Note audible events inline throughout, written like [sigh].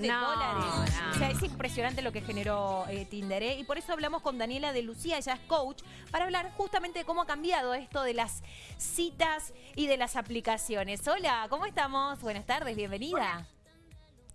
de dólares. O sea, es impresionante lo que generó eh, Tinder. ¿eh? Y por eso hablamos con Daniela de Lucía, ella es coach, para hablar justamente de cómo ha cambiado esto de las citas y de las aplicaciones. Hola, ¿cómo estamos? Buenas tardes, bienvenida.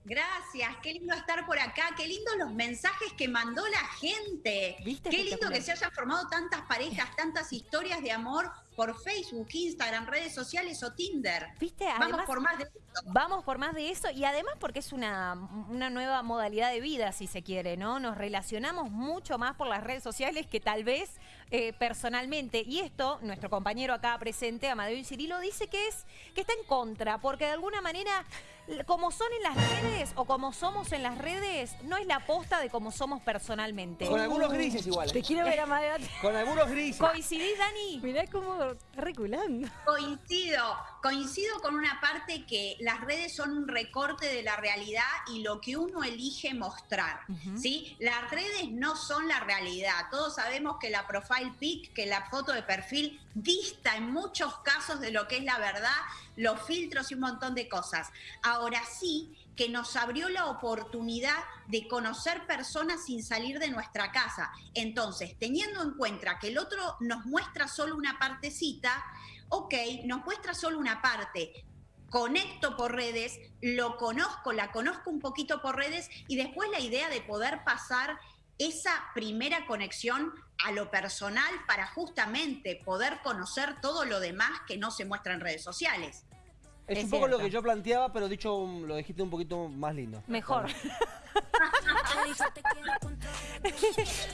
Gracias, qué lindo estar por acá, qué lindo los mensajes que mandó la gente. ¿Viste? Qué lindo que se hayan formado tantas parejas, tantas historias de amor por Facebook, Instagram, redes sociales o Tinder. ¿Viste? Vamos por más de esto. Vamos por más de eso y además porque es una, una nueva modalidad de vida, si se quiere, ¿no? Nos relacionamos mucho más por las redes sociales que tal vez eh, personalmente. Y esto, nuestro compañero acá presente, Amadeo Cirilo, dice que es que está en contra, porque de alguna manera, como son en las redes o como somos en las redes, no es la posta de cómo somos personalmente. Con algunos grises igual. Te quiero ver, Amadeo. Con algunos grises. ¿Coincidís, Dani? Mirá cómo reculando. Coincido, coincido con una parte que las redes son un recorte de la realidad y lo que uno elige mostrar, ¿sí? Las redes no son la realidad. Todos sabemos que la profile pic, que la foto de perfil dista en muchos casos de lo que es la verdad, los filtros y un montón de cosas. Ahora sí que nos abrió la oportunidad de conocer personas sin salir de nuestra casa. Entonces, teniendo en cuenta que el otro nos muestra solo una partecita, ok, nos muestra solo una parte, conecto por redes, lo conozco, la conozco un poquito por redes y después la idea de poder pasar esa primera conexión a lo personal para justamente poder conocer todo lo demás que no se muestra en redes sociales. Es, Es un poco lo que yo planteaba, pero dicho, lo dijiste un poquito más lindo. Mejor. [laughs]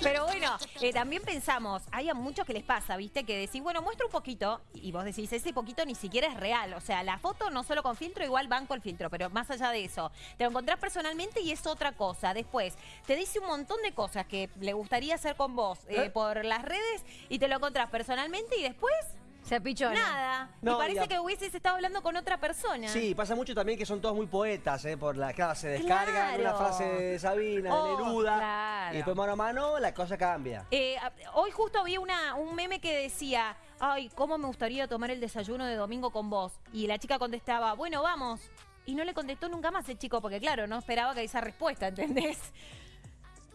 Pero bueno, eh, también pensamos, hay a muchos que les pasa, ¿viste? Que decís, bueno, muestra un poquito, y vos decís, ese poquito ni siquiera es real. O sea, la foto no solo con filtro, igual van con filtro, pero más allá de eso, te lo encontrás personalmente y es otra cosa. Después, te dice un montón de cosas que le gustaría hacer con vos eh, ¿Eh? por las redes y te lo encontrás personalmente y después, Se apichona. nada. No, y parece y que hubieses estado hablando con otra persona. Sí, pasa mucho también que son todos muy poetas, ¿eh? Por la, claro, se descargan Claro. una frase de Sabina, Oh, de Neruda, claro. y después mano a mano la cosa cambia. Eh, hoy justo vi una, un meme que decía, ay, ¿cómo me gustaría tomar el desayuno de domingo con vos? Y la chica contestaba, bueno, vamos. Y no le contestó nunca más el chico, porque claro, no esperaba que esa respuesta, ¿entendés?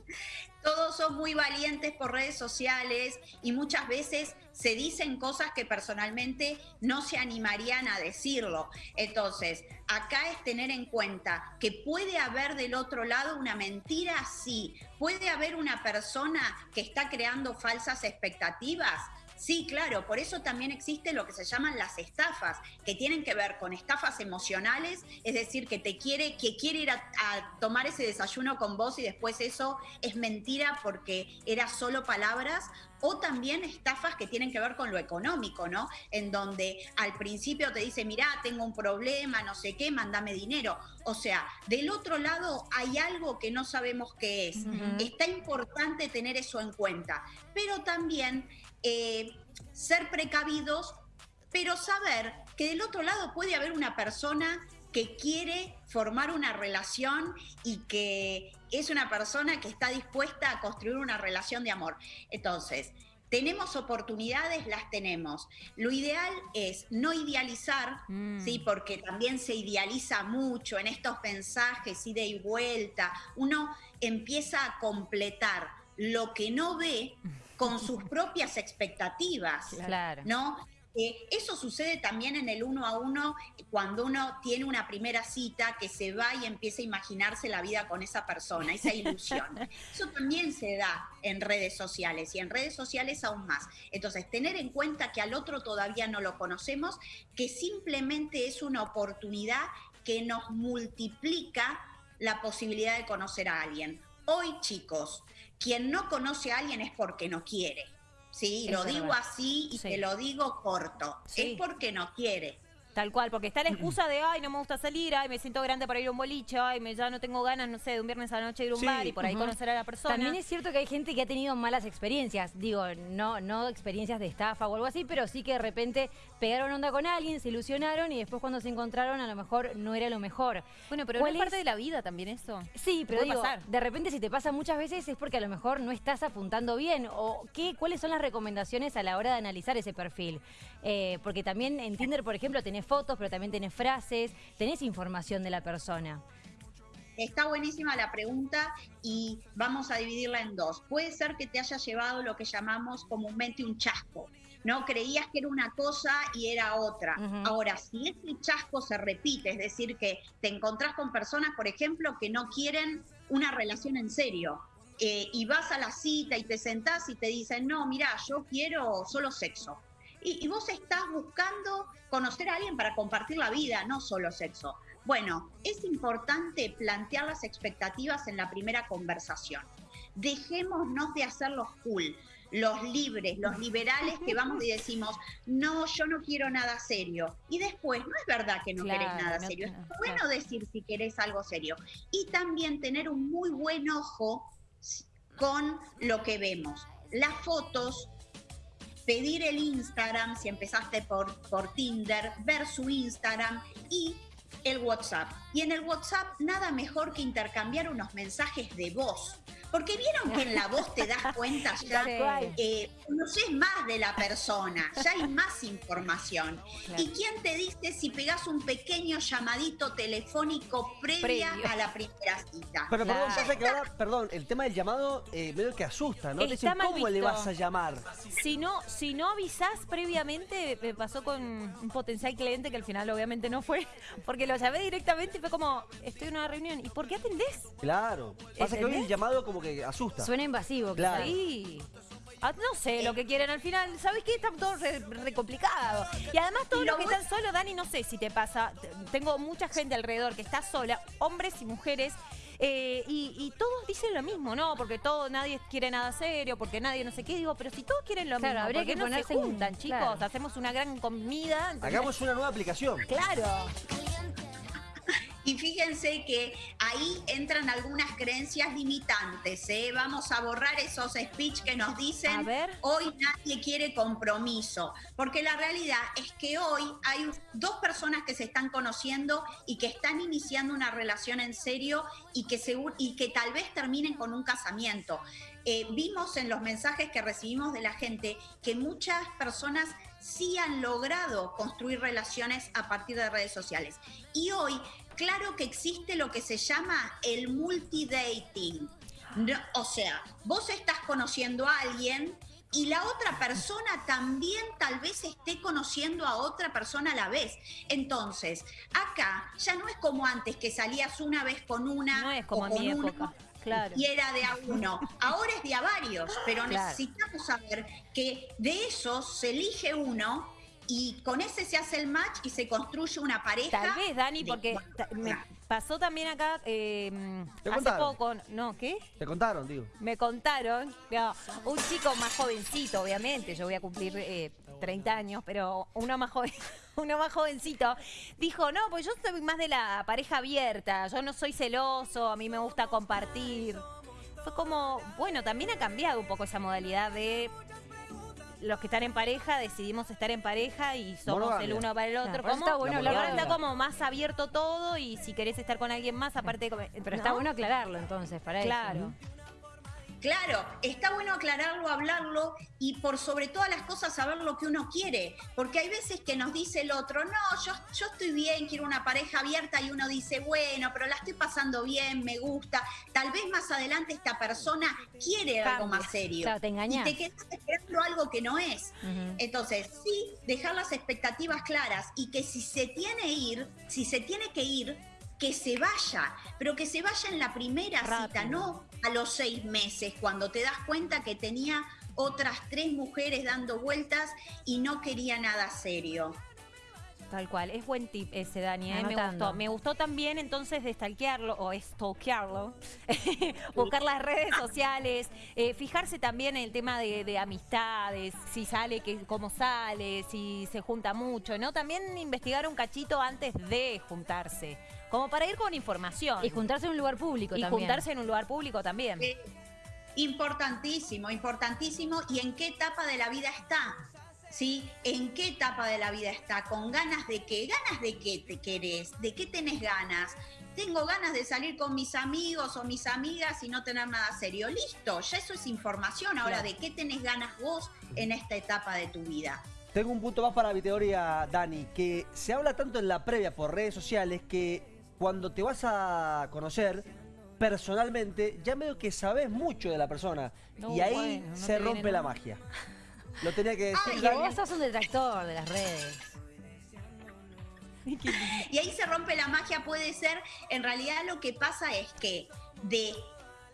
[laughs] Todos son muy valientes por redes sociales y muchas veces se dicen cosas que personalmente no se animarían a decirlo. Entonces, acá es tener en cuenta que puede haber del otro lado una mentira, sí. Puede haber una persona que está creando falsas expectativas. Sí, claro, por eso también existe lo que se llaman las estafas, que tienen que ver con estafas emocionales, es decir, que te quiere, que quiere ir a, a tomar ese desayuno con vos y después eso es mentira porque era solo palabras, o también estafas que tienen que ver con lo económico, ¿no? En donde al principio te dice, mirá, tengo un problema, no sé qué, mándame dinero. O sea, del otro lado hay algo que no sabemos qué es. Está importante tener eso en cuenta, pero también eh, ser precavidos, pero saber que del otro lado puede haber una persona que quiere formar una relación y que es una persona que está dispuesta a construir una relación de amor. Entonces, tenemos oportunidades, las tenemos. Lo ideal es no idealizar, Mm. ¿sí? porque también se idealiza mucho en estos mensajes, ida y vuelta. Uno empieza a completar lo que no ve con sus [laughs] propias expectativas. Claro. ¿no? Eh, eso sucede también en el uno a uno cuando uno tiene una primera cita que se va y empieza a imaginarse la vida con esa persona, esa ilusión. [laughs] Eso también se da en redes sociales y en redes sociales aún más. Entonces, tener en cuenta que al otro todavía no lo conocemos, que simplemente es una oportunidad que nos multiplica la posibilidad de conocer a alguien. Hoy, chicos, quien no conoce a alguien es porque no quiere. Sí, lo digo así y Sí. te lo digo corto. Sí. Es porque no quiere. Tal cual, porque está la excusa de, ay, no me gusta salir, ay, me siento grande para ir a un boliche, ay, me, ya no tengo ganas, no sé, de un viernes a la noche ir a un Sí. bar y por ahí conocer a la persona. También es cierto que hay gente que ha tenido malas experiencias. Digo, no, no experiencias de estafa o algo así, pero sí que de repente pegaron onda con alguien, se ilusionaron y después cuando se encontraron a lo mejor no era lo mejor. Bueno, pero no ¿Cuál es parte de la vida también eso. Sí, pero digo, pasar. de repente si te pasa muchas veces es porque a lo mejor no estás apuntando bien. o qué, ¿Cuáles son las recomendaciones a la hora de analizar ese perfil? Eh, porque también en Tinder, por ejemplo, tenés fotos, pero también tenés frases, tenés información de la persona. está buenísima la pregunta y vamos a dividirla en dos. Puede ser que te haya llevado lo que llamamos comúnmente un chasco. ¿no? Creías que era una cosa y era otra. Ahora, si ese chasco se repite, es decir, que te encontrás con personas, por ejemplo, que no quieren una relación en serio, eh, y vas a la cita y te sentás y te dicen, no, mira, yo quiero solo sexo. Y, y, vos estás buscando conocer a alguien para compartir la vida, no solo sexo. Bueno, es importante plantear las expectativas en la primera conversación. Dejémonos de hacerlos cool los libres, los liberales que vamos y decimos, no, yo no quiero nada serio. Y después, no es verdad que no querés nada serio. Es bueno decir si querés algo serio. Y también tener un muy buen ojo con lo que vemos. Las fotos, pedir el Instagram, si empezaste por, por Tinder, ver su Instagram y el WhatsApp. Y en el WhatsApp nada mejor que intercambiar unos mensajes de voz. Porque vieron que en la voz te das cuenta [laughs] ya, eh, conoces más de la persona, ya hay más información. ¿Y quién te dice si pegas un pequeño llamadito telefónico previa a la primera cita? Pero perdón, que ahora, perdón, el tema del llamado eh, medio que asusta, ¿no? Te ¿cómo le vas a llamar? Si no, si no avisás previamente, me pasó con un potencial cliente que al final obviamente no fue, [laughs] porque lo llamé directamente y fue como, estoy en una reunión, ¿y por qué atendés? Claro, pasa que hoy el llamado como que asusta. Suena invasivo, claro. Sí. Ah, no sé lo que quieren al final. ¿Sabes qué? Está todo re, complicado. Y además todos los que están solos, Dani, no sé si te pasa. Tengo mucha gente alrededor que está sola, hombres y mujeres. Eh, y, todos dicen lo mismo, ¿no? Porque todo, nadie quiere nada serio, porque nadie no sé qué. Digo, pero si todos quieren lo mismo, habría que no se juntan, chicos? Hacemos una gran comida. Hagamos una nueva aplicación. Claro. Y fíjense que ahí entran algunas creencias limitantes. ¿eh? Vamos a borrar esos speech que nos dicen hoy nadie quiere compromiso. Porque la realidad es que hoy hay dos personas que se están conociendo y que están iniciando una relación en serio y que, y que tal vez terminen con un casamiento. Eh, vimos en los mensajes que recibimos de la gente que muchas personas sí han logrado construir relaciones a partir de redes sociales. Y hoy claro que existe lo que se llama el multidating. o sea, vos estás conociendo a alguien y la otra persona también tal vez esté conociendo a otra persona a la vez. Entonces, acá ya no es como antes que salías una vez con una. No es como en mi época. Claro. Y era de a uno. Ahora es de a varios, pero necesitamos saber que de esos se elige uno y con ese se hace el match y se construye una pareja. Tal vez, Dani, porque me pasó también acá eh, hace poco. No, ¿qué? Te contaron, digo. Me contaron, un chico más jovencito, obviamente, yo voy a cumplir 30 eh, años, pero uno más joven. [laughs] Uno más jovencito, dijo, no, pues yo soy más de la pareja abierta, yo no soy celoso, a mí me gusta compartir. Fue como, bueno, también ha cambiado un poco esa modalidad de los que están en pareja decidimos estar en pareja y somos el uno para el otro. está bueno ahora está como más abierto todo y si querés estar con alguien más, aparte... Pero está bueno aclararlo entonces, para claro. eso. Claro, está bueno aclararlo, hablarlo y por sobre todas las cosas saber lo que uno quiere, porque hay veces que nos dice el otro, no, yo, yo estoy bien, quiero una pareja abierta y uno dice, bueno, pero la estoy pasando bien, me gusta, tal vez más adelante esta persona quiere algo más serio. Claro, te engañas. Y te quedas esperando algo que no es. Entonces, sí, dejar las expectativas claras y que si se tiene ir, si se tiene que ir, que se vaya, pero que se vaya en la primera cita, no a los seis meses, cuando te das cuenta que tenía otras tres mujeres dando vueltas y no quería nada serio. Tal cual, es buen tip ese, Dani, ¿eh? me gustó. Me gustó también entonces de stalkearlo o stalkearlo, [laughs] buscar las redes sociales, eh, fijarse también en el tema de, amistades, si sale, que, cómo sale, si se junta mucho, ¿no? También investigar un cachito antes de juntarse, como para ir con información. Y juntarse en un lugar público y también. Y juntarse en un lugar público también. importantísimo, importantísimo. ¿Y en qué etapa de la vida está? ¿Sí? ¿En qué etapa de la vida está? ¿Con ganas de qué? ¿Ganas de qué te querés? ¿De qué tenés ganas? Tengo ganas de salir con mis amigos o mis amigas y no tener nada serio. Listo, ya eso es información. Ahora, ¿de qué tenés ganas vos en esta etapa de tu vida? Tengo un punto más para mi teoría, Dani, que se habla tanto en la previa por redes sociales que cuando te vas a conocer personalmente, ya medio que sabes mucho de la persona. y ahí se rompe la magia. [laughs] Lo tenía que decir. Ay, vos sos un detractor de las redes. y ahí se rompe la magia, puede ser, en realidad lo que pasa es que de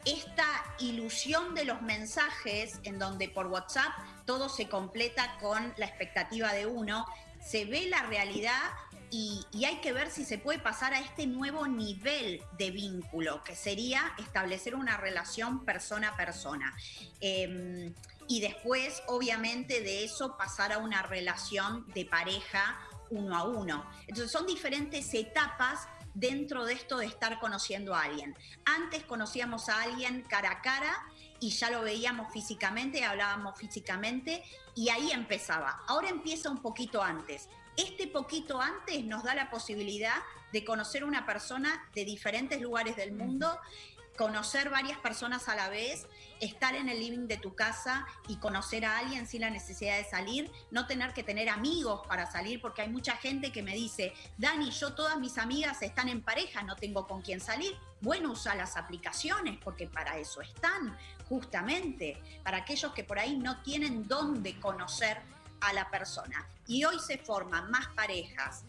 esta ilusión de los mensajes, en donde por WhatsApp todo se completa con la expectativa de uno, se ve la realidad y, hay que ver si se puede pasar a este nuevo nivel de vínculo, que sería establecer una relación persona a persona. Em, y después, obviamente, de eso pasar a una relación de pareja uno a uno. Entonces son diferentes etapas dentro de esto de estar conociendo a alguien. Antes conocíamos a alguien cara a cara y ya lo veíamos físicamente, hablábamos físicamente y ahí empezaba. Ahora empieza un poquito antes. Este poquito antes nos da la posibilidad de conocer una persona de diferentes lugares del mundo conocer varias personas a la vez, estar en el living de tu casa y conocer a alguien sin la necesidad de salir, no tener que tener amigos para salir, porque hay mucha gente que me dice, Dani, yo todas mis amigas están en pareja, no tengo con quién salir. Bueno, usa las aplicaciones, porque para eso están, justamente, para aquellos que por ahí no tienen dónde conocer a la persona. Y hoy se forman más parejas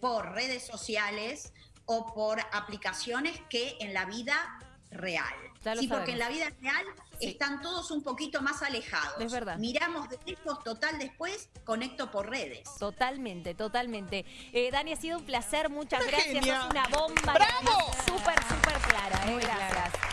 por redes sociales o por aplicaciones que en la vida real. Sí, porque en la vida real están todos un poquito más alejados. Es verdad. Miramos de lejos, total, después conecto por redes. Totalmente, totalmente. Eh, Dani, ha sido un placer, muchas gracias. Es una bomba. ¡Bravo! Súper, súper clara. Eh, gracias.